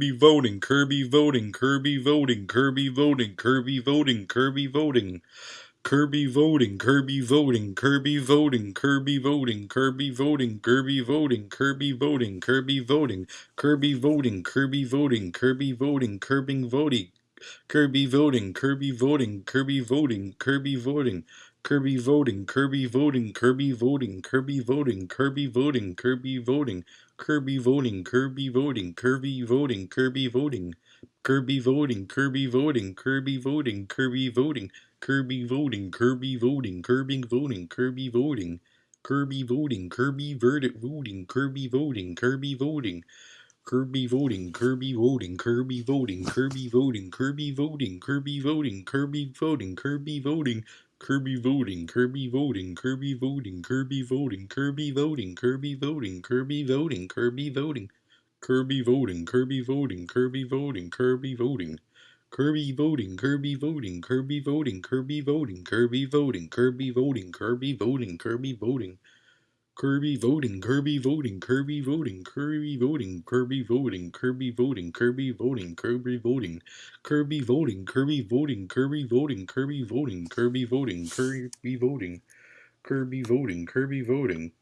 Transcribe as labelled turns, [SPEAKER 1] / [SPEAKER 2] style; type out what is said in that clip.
[SPEAKER 1] Kirby voting, Kirby voting, Kirby voting, Kirby voting, Kirby voting, Kirby voting. Kirby voting, Kirby voting, Kirby voting, Kirby voting, Kirby voting, Kirby voting, Kirby voting, Kirby voting, Kirby voting, Kirby voting, Kirby voting, Kirby voting, Kirby voting, Kirby voting, Kirby voting, Kirby voting, Kirby voting, Kirby voting, Kirby voting, Kirby voting, Kirby voting, Kirby voting, Kirby voting, Kirby voting, Kirby voting, Kirby voting, Kirby voting, Kirby voting, Kirby voting, Kirby voting, Kirby voting, Kirby voting, Kirby voting, Kirby voting, Kirby voting, Kirby verdict voting, Kirby voting, Kirby voting, Kirby voting, Kirby voting, Kirby voting, Kirby voting, Kirby voting, Kirby voting, Kirby voting, Kirby voting, Kirby voting, Kirby voting, Kirby voting, Kirby voting, Kirby voting, Kirby voting, Kirby voting, Kirby voting, Kirby voting, Kirby voting, Kirby voting, Kirby voting. Kirby voting, Kirby voting, Kirby voting, Kirby voting, Kirby voting, Kirby voting, Kirby voting, Kirby voting. Kirby voting, Kirby voting, Kirby voting, Kirby voting, Kirby voting, Kirby voting, Kirby voting, Kirby voting, Kirby voting, Kirby voting, Kirby voting, Kirby voting, Kirby voting, Kirby voting, Kirby voting, Kirby voting.